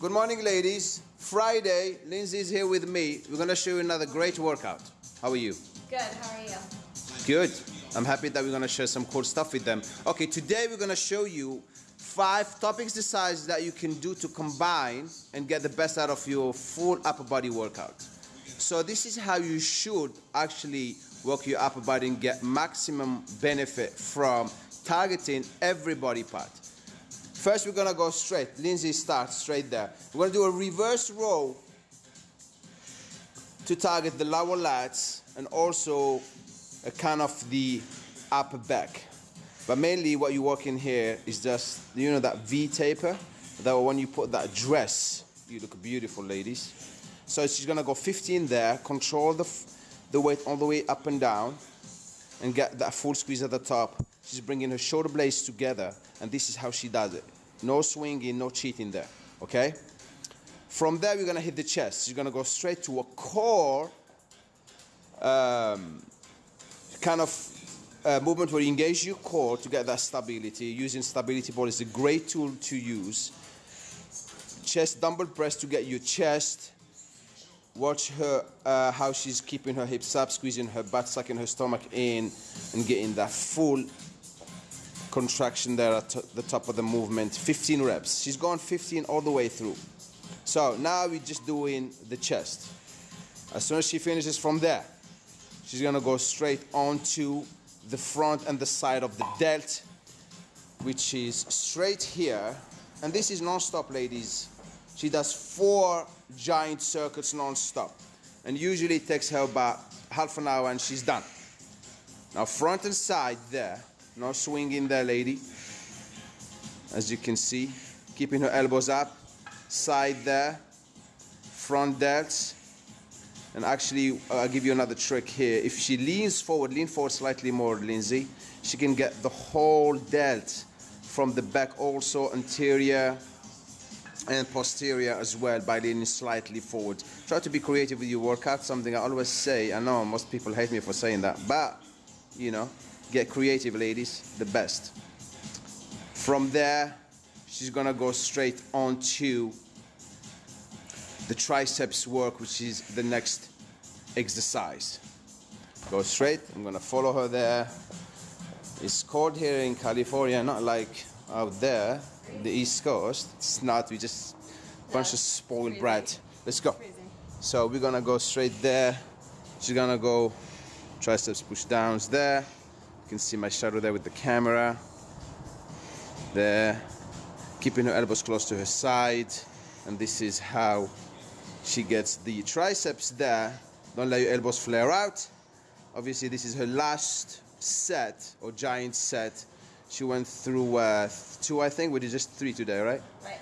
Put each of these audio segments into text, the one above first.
Good morning, ladies. Friday, Lindsay's here with me. We're gonna show you another great workout. How are you? Good, how are you? Good. I'm happy that we're gonna share some cool stuff with them. Okay, today we're gonna show you five top exercises that you can do to combine and get the best out of your full upper body workout. So this is how you should actually work your upper body and get maximum benefit from targeting every body part. First, we're gonna go straight. Lindsay, starts straight there. We're gonna do a reverse row to target the lower lats and also a kind of the upper back. But mainly what you work in here is just, you know that V taper? That when you put that dress, you look beautiful, ladies. So she's gonna go 15 there, control the, the weight all the way up and down, and get that full squeeze at the top. She's bringing her shoulder blades together, and this is how she does it. No swinging, no cheating there, okay? From there, we're gonna hit the chest. You're gonna go straight to a core um, kind of uh, movement where you engage your core to get that stability. Using stability ball is a great tool to use. Chest dumbbell press to get your chest. Watch her uh, how she's keeping her hips up, squeezing her butt, sucking her stomach in, and getting that full contraction there at the top of the movement. 15 reps. She's gone 15 all the way through. So now we're just doing the chest. As soon as she finishes from there, she's gonna go straight onto the front and the side of the delt, which is straight here. And this is non-stop, ladies. She does four giant circuits non-stop. And usually it takes her about half an hour and she's done. Now front and side there, no swinging there, lady. As you can see, keeping her elbows up, side there, front delts. And actually, I'll give you another trick here. If she leans forward, lean forward slightly more, Lindsay, she can get the whole delt from the back also, anterior and posterior as well by leaning slightly forward. Try to be creative with your workout, something I always say. I know most people hate me for saying that, but, you know, get creative, ladies, the best. From there, she's gonna go straight onto the triceps work, which is the next exercise. Go straight, I'm gonna follow her there. It's cold here in California, not like out there, the East Coast. It's not, we just a bunch of spoiled brat. Let's go. So we're gonna go straight there. She's gonna go triceps push downs there. You can see my shadow there with the camera. There. Keeping her elbows close to her side. And this is how she gets the triceps there. Don't let your elbows flare out. Obviously, this is her last set or giant set. She went through uh, two, I think. We did just three today, right? Right.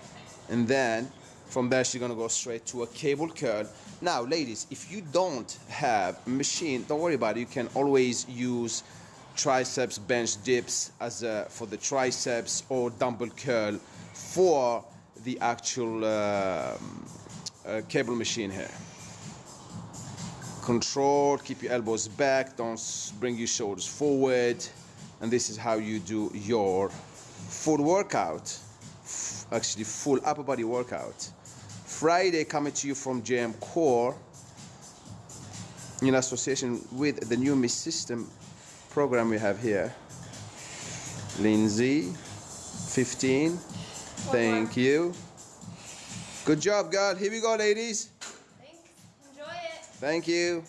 And then from there, she's gonna go straight to a cable curl. Now, ladies, if you don't have a machine, don't worry about it. You can always use triceps bench dips as a, for the triceps or dumbbell curl for the actual um, uh, cable machine here. Control, keep your elbows back, don't bring your shoulders forward. And this is how you do your full workout, actually full upper body workout. Friday coming to you from JM Core in association with the new Miss System program we have here. Lindsay, 15. Thank you. Good job, God. Here we go, ladies. Thanks. Enjoy it. Thank you.